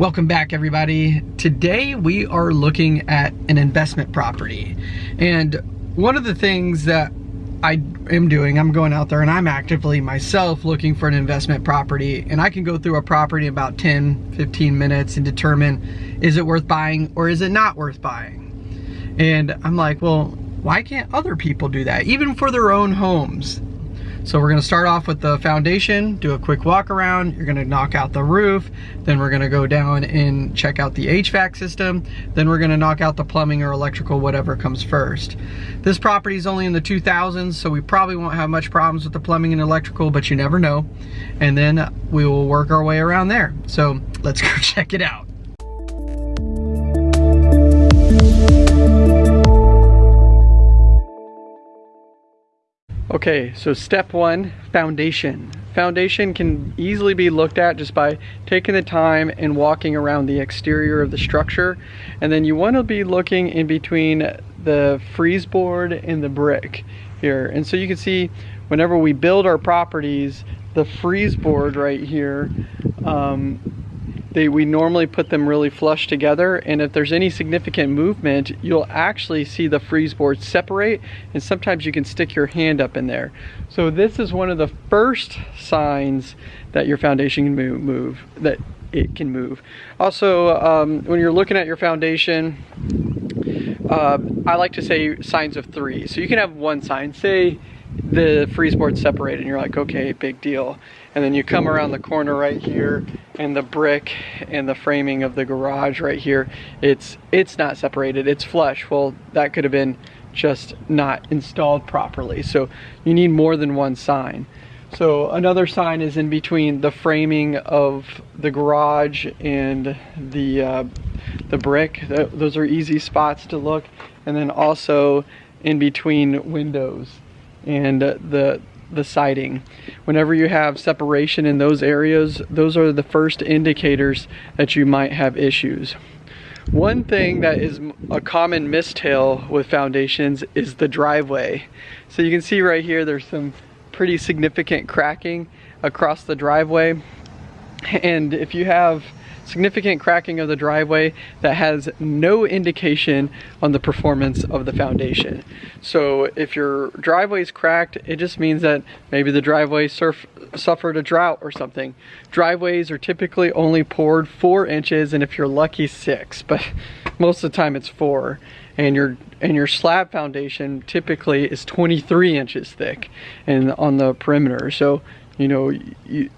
Welcome back everybody. Today we are looking at an investment property. And one of the things that I am doing, I'm going out there and I'm actively myself looking for an investment property and I can go through a property in about 10, 15 minutes and determine is it worth buying or is it not worth buying? And I'm like, well, why can't other people do that? Even for their own homes. So we're gonna start off with the foundation, do a quick walk around, you're gonna knock out the roof, then we're gonna go down and check out the HVAC system, then we're gonna knock out the plumbing or electrical, whatever comes first. This property is only in the 2000s, so we probably won't have much problems with the plumbing and electrical, but you never know. And then we will work our way around there. So let's go check it out. Okay, so step one, foundation. Foundation can easily be looked at just by taking the time and walking around the exterior of the structure. And then you want to be looking in between the frieze board and the brick here. And so you can see whenever we build our properties, the frieze board right here um, they, we normally put them really flush together and if there's any significant movement you'll actually see the frieze board separate and sometimes you can stick your hand up in there. So this is one of the first signs that your foundation can move, move that it can move. Also um, when you're looking at your foundation uh, I like to say signs of three. So you can have one sign, say the frieze board separated and you're like okay big deal and then you come around the corner right here and the brick and the framing of the garage right here it's it's not separated. It's flush. Well that could have been just not installed properly. So you need more than one sign. So another sign is in between the framing of the garage and the uh, the brick. Those are easy spots to look. And then also in between windows. And the the siding. Whenever you have separation in those areas, those are the first indicators that you might have issues. One thing that is a common mistail with foundations is the driveway. So you can see right here there's some pretty significant cracking across the driveway. And if you have significant cracking of the driveway that has no indication on the performance of the foundation. So if your driveway is cracked, it just means that maybe the driveway surf, suffered a drought or something. Driveways are typically only poured four inches and if you're lucky six, but most of the time it's four. And your and your slab foundation typically is 23 inches thick and on the perimeter. So, you know, you,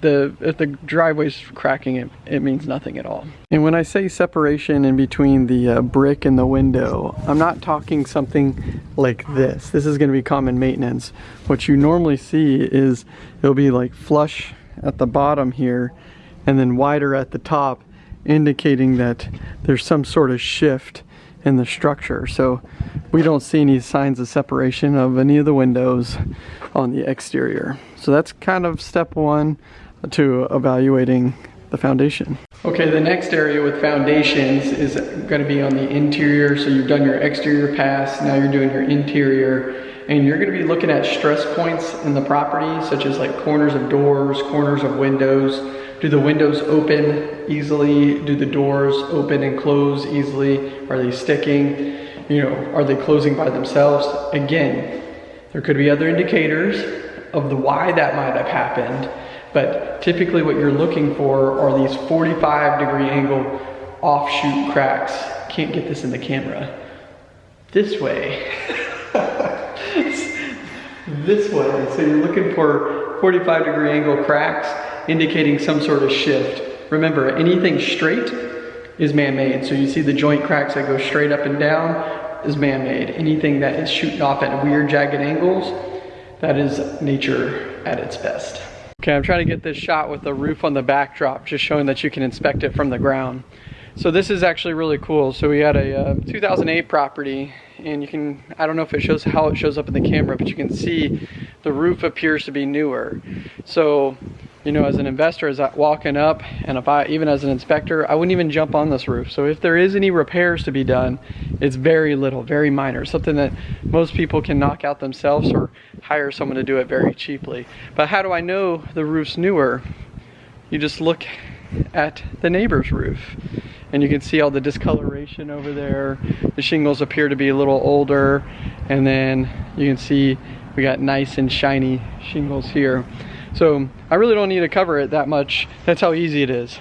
the if the driveway's cracking it it means nothing at all. And when I say separation in between the uh, brick and the window I'm not talking something like this. This is going to be common maintenance. What you normally see is it'll be like flush at the bottom here and then wider at the top indicating that there's some sort of shift in the structure. So we don't see any signs of separation of any of the windows on the exterior. So that's kind of step one to evaluating the foundation. Okay, the next area with foundations is gonna be on the interior. So you've done your exterior pass, now you're doing your interior, and you're gonna be looking at stress points in the property, such as like corners of doors, corners of windows. Do the windows open easily? Do the doors open and close easily? Are they sticking? You know, are they closing by themselves? Again, there could be other indicators of the why that might have happened, but typically what you're looking for are these 45 degree angle offshoot cracks. Can't get this in the camera. This way. this way. So you're looking for 45 degree angle cracks indicating some sort of shift. Remember, anything straight is man-made. So you see the joint cracks that go straight up and down is man-made. Anything that is shooting off at weird jagged angles, that is nature at its best. Okay, I'm trying to get this shot with the roof on the backdrop, just showing that you can inspect it from the ground. So this is actually really cool. So we had a uh, 2008 property and you can, I don't know if it shows how it shows up in the camera, but you can see the roof appears to be newer. So you know, as an investor, as I walking up, and if I, even as an inspector, I wouldn't even jump on this roof. So if there is any repairs to be done, it's very little, very minor, something that most people can knock out themselves or hire someone to do it very cheaply. But how do I know the roof's newer? You just look at the neighbor's roof. And you can see all the discoloration over there. The shingles appear to be a little older. And then you can see we got nice and shiny shingles here. So I really don't need to cover it that much. That's how easy it is.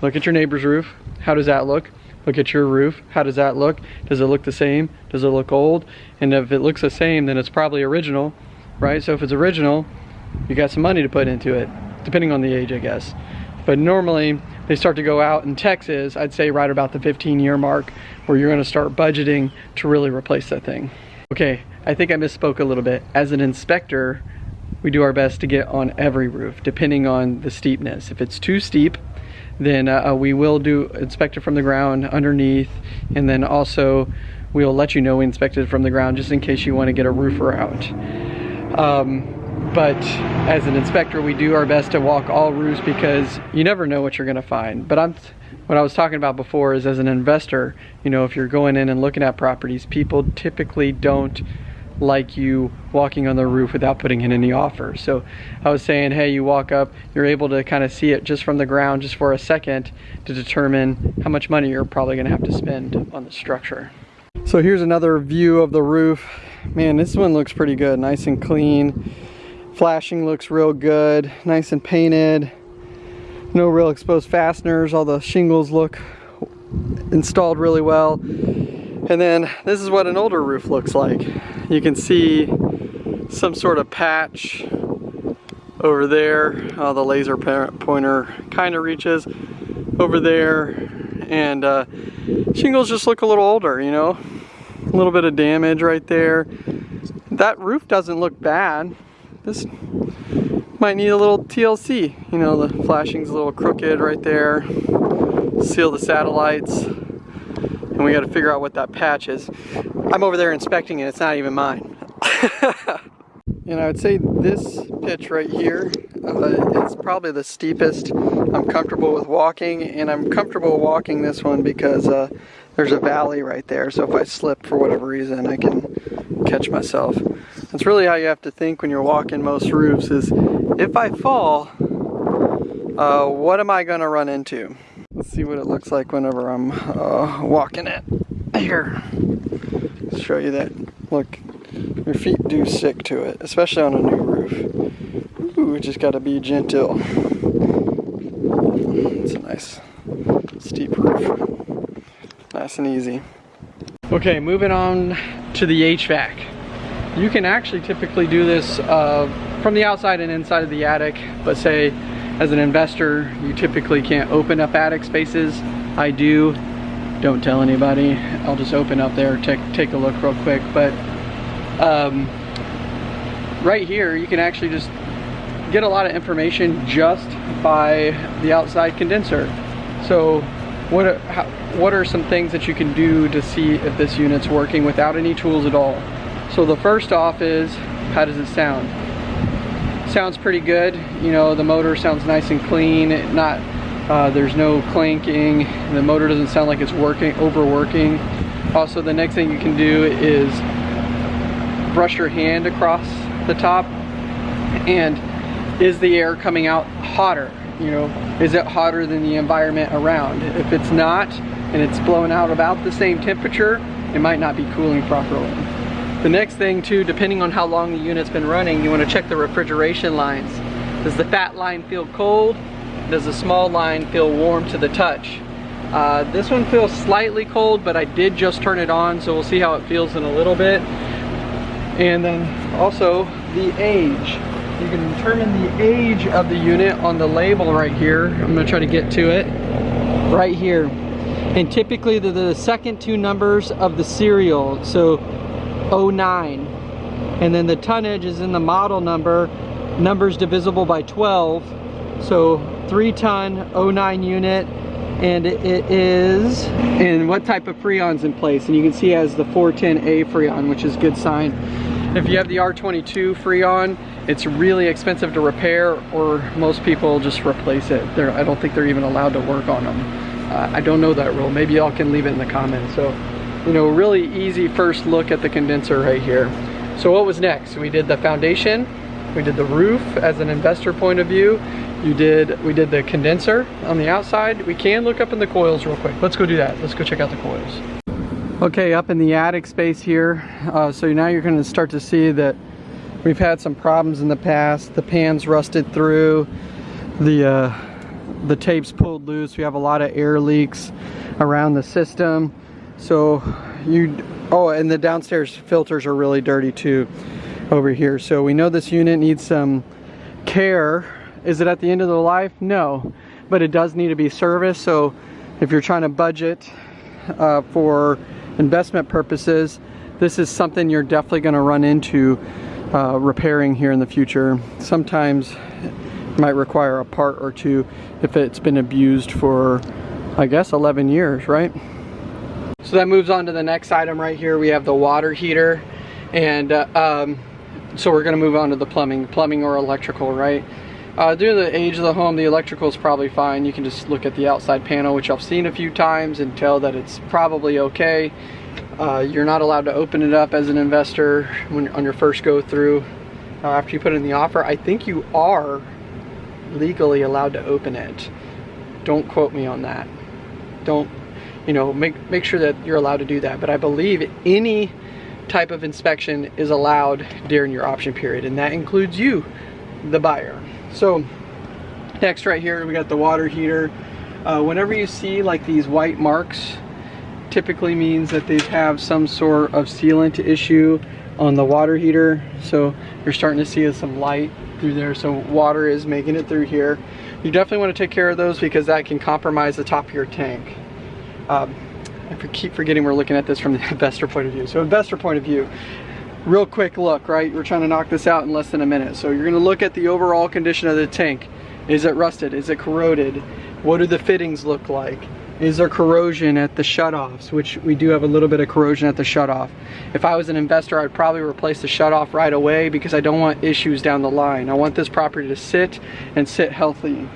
Look at your neighbor's roof. How does that look? Look at your roof. How does that look? Does it look the same? Does it look old? And if it looks the same, then it's probably original, right? So if it's original, you got some money to put into it, depending on the age, I guess. But normally, they start to go out in Texas, I'd say right about the 15 year mark, where you're gonna start budgeting to really replace that thing. Okay, I think I misspoke a little bit. As an inspector, we do our best to get on every roof, depending on the steepness. If it's too steep, then uh, uh, we will do inspect it from the ground underneath, and then also we'll let you know we inspected from the ground just in case you want to get a roofer out. Um, but as an inspector, we do our best to walk all roofs because you never know what you're going to find. But I'm what I was talking about before is as an investor, you know, if you're going in and looking at properties, people typically don't like you walking on the roof without putting in any offers. So I was saying, hey, you walk up, you're able to kind of see it just from the ground just for a second to determine how much money you're probably gonna have to spend on the structure. So here's another view of the roof. Man, this one looks pretty good, nice and clean. Flashing looks real good, nice and painted. No real exposed fasteners, all the shingles look installed really well. And then this is what an older roof looks like. You can see some sort of patch over there. Oh, the laser pointer kind of reaches over there. And uh, shingles just look a little older, you know? A little bit of damage right there. That roof doesn't look bad. This might need a little TLC. You know, the flashing's a little crooked right there. Seal the satellites and we got to figure out what that patch is. I'm over there inspecting it, it's not even mine. and I would say this pitch right here uh, probably the steepest I'm comfortable with walking, and I'm comfortable walking this one because uh, there's a valley right there, so if I slip for whatever reason, I can catch myself. That's really how you have to think when you're walking most roofs is, if I fall, uh, what am I gonna run into? Let's see what it looks like whenever I'm uh, walking it. Here, show you that. Look, your feet do stick to it, especially on a new roof. Ooh, just gotta be gentle. It's a nice steep roof. Nice and easy. Okay, moving on to the HVAC. You can actually typically do this uh, from the outside and inside of the attic, but say as an investor, you typically can't open up attic spaces. I do. Don't tell anybody. I'll just open up there, take, take a look real quick. But um, right here, you can actually just get a lot of information just by the outside condenser. So what are, how, what are some things that you can do to see if this unit's working without any tools at all? So the first off is, how does it sound? sounds pretty good. You know, the motor sounds nice and clean. Not, uh, there's no clanking. The motor doesn't sound like it's working, overworking. Also, the next thing you can do is brush your hand across the top and is the air coming out hotter? You know, is it hotter than the environment around? If it's not, and it's blowing out about the same temperature, it might not be cooling properly. The next thing too, depending on how long the unit's been running, you wanna check the refrigeration lines. Does the fat line feel cold? Does the small line feel warm to the touch? Uh, this one feels slightly cold, but I did just turn it on, so we'll see how it feels in a little bit. And then also the age. You can determine the age of the unit on the label right here. I'm gonna try to get to it. Right here. And typically the, the second two numbers of the serial. So 09 and then the tonnage is in the model number numbers divisible by 12 so 3 ton 09 unit and it is and what type of freon's in place and you can see it has the 410A freon which is good sign. If you have the R22 freon it's really expensive to repair or most people just replace it. They're, I don't think they're even allowed to work on them uh, I don't know that rule. Maybe y'all can leave it in the comments. So you know, really easy first look at the condenser right here. So what was next? We did the foundation, we did the roof as an investor point of view, You did, we did the condenser on the outside. We can look up in the coils real quick. Let's go do that. Let's go check out the coils. Okay, up in the attic space here. Uh, so now you're gonna start to see that we've had some problems in the past. The pan's rusted through. The, uh, the tape's pulled loose. We have a lot of air leaks around the system. So you, oh, and the downstairs filters are really dirty too over here. So we know this unit needs some care is it at the end of the life? No, but it does need to be serviced. So if you're trying to budget uh, for investment purposes, this is something you're definitely going to run into uh, repairing here in the future. Sometimes it might require a part or two if it's been abused for, I guess, 11 years, right? So that moves on to the next item right here. We have the water heater. And uh, um, so we're gonna move on to the plumbing, plumbing or electrical, right? Uh, due to the age of the home, the electrical is probably fine. You can just look at the outside panel, which I've seen a few times, and tell that it's probably okay. Uh, you're not allowed to open it up as an investor when on your first go through. Uh, after you put in the offer, I think you are legally allowed to open it. Don't quote me on that. Don't, you know, make make sure that you're allowed to do that. But I believe any type of inspection is allowed during your option period, and that includes you, the buyer. So next right here, we got the water heater. Uh, whenever you see like these white marks, typically means that they have some sort of sealant issue on the water heater. So you're starting to see some light through there. So water is making it through here. You definitely want to take care of those because that can compromise the top of your tank. Um, I keep forgetting we're looking at this from the investor point of view. So investor point of view, real quick look, right? We're trying to knock this out in less than a minute. So you're gonna look at the overall condition of the tank. Is it rusted? Is it corroded? What do the fittings look like? Is there corrosion at the shutoffs, which we do have a little bit of corrosion at the shutoff. If I was an investor, I'd probably replace the shutoff right away because I don't want issues down the line. I want this property to sit and sit healthy.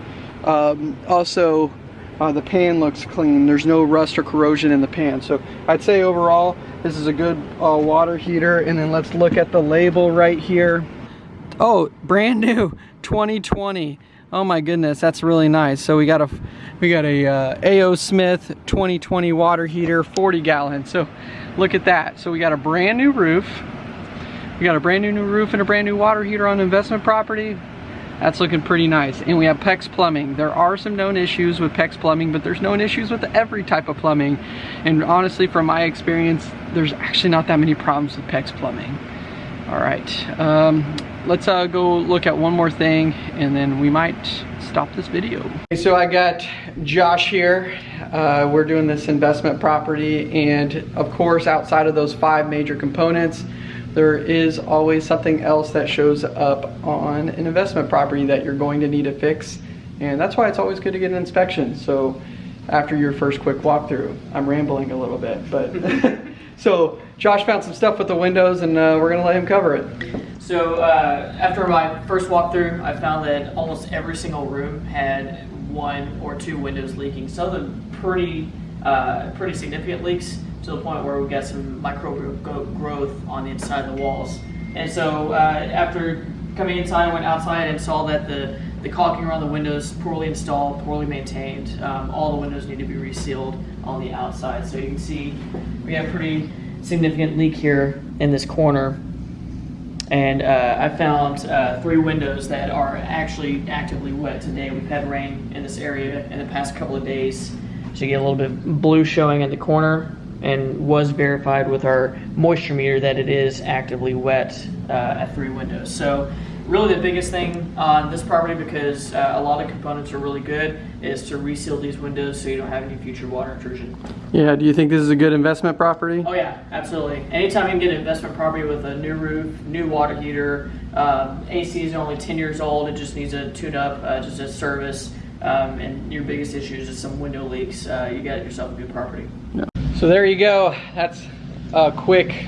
Um, also, uh, the pan looks clean. There's no rust or corrosion in the pan. So I'd say overall, this is a good uh, water heater. And then let's look at the label right here. Oh, brand new 2020. Oh my goodness, that's really nice. So we got a we got a uh, A.O. Smith 2020 water heater, 40 gallon. So look at that. So we got a brand new roof. We got a brand new new roof and a brand new water heater on investment property. That's looking pretty nice. And we have PEX plumbing. There are some known issues with PEX plumbing, but there's known issues with every type of plumbing. And honestly, from my experience, there's actually not that many problems with PEX plumbing. All right, um, let's uh, go look at one more thing and then we might stop this video. Okay, so I got Josh here. Uh, we're doing this investment property and of course outside of those five major components, there is always something else that shows up on an investment property that you're going to need to fix. And that's why it's always good to get an inspection. So after your first quick walkthrough, I'm rambling a little bit, but so Josh found some stuff with the windows and uh, we're gonna let him cover it. So uh, after my first walkthrough, I found that almost every single room had one or two windows leaking. Some of them pretty, uh, pretty significant leaks to the point where we got some microbial growth on the inside of the walls. And so uh, after coming inside, I went outside and saw that the, the caulking around the windows poorly installed, poorly maintained. Um, all the windows need to be resealed on the outside. So you can see we have a pretty significant leak here in this corner. And uh, I found uh, three windows that are actually actively wet today. We've had rain in this area in the past couple of days. So you get a little bit of blue showing in the corner and was verified with our moisture meter that it is actively wet uh, at three windows. So really the biggest thing on this property because uh, a lot of components are really good is to reseal these windows so you don't have any future water intrusion. Yeah, do you think this is a good investment property? Oh yeah, absolutely. Anytime you can get an investment property with a new roof, new water heater, um, AC is only 10 years old, it just needs a tune up, uh, just a service, um, and your biggest issue is just some window leaks, uh, you got yourself a good property. Yeah. So there you go. That's a quick,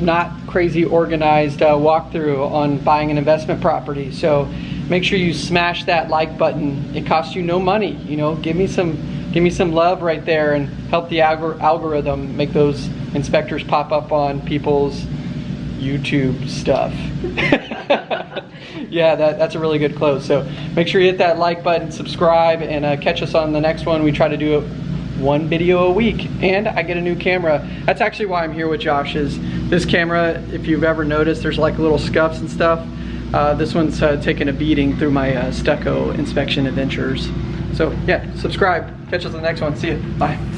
not crazy organized uh, walkthrough on buying an investment property. So make sure you smash that like button. It costs you no money. You know, give me some, give me some love right there and help the algor algorithm make those inspectors pop up on people's YouTube stuff. yeah, that, that's a really good close. So make sure you hit that like button, subscribe, and uh, catch us on the next one. We try to do it one video a week and I get a new camera. That's actually why I'm here with Josh is this camera, if you've ever noticed, there's like little scuffs and stuff. Uh, this one's uh, taken a beating through my uh, stucco inspection adventures. So yeah, subscribe. Catch us on the next one. See you. Bye.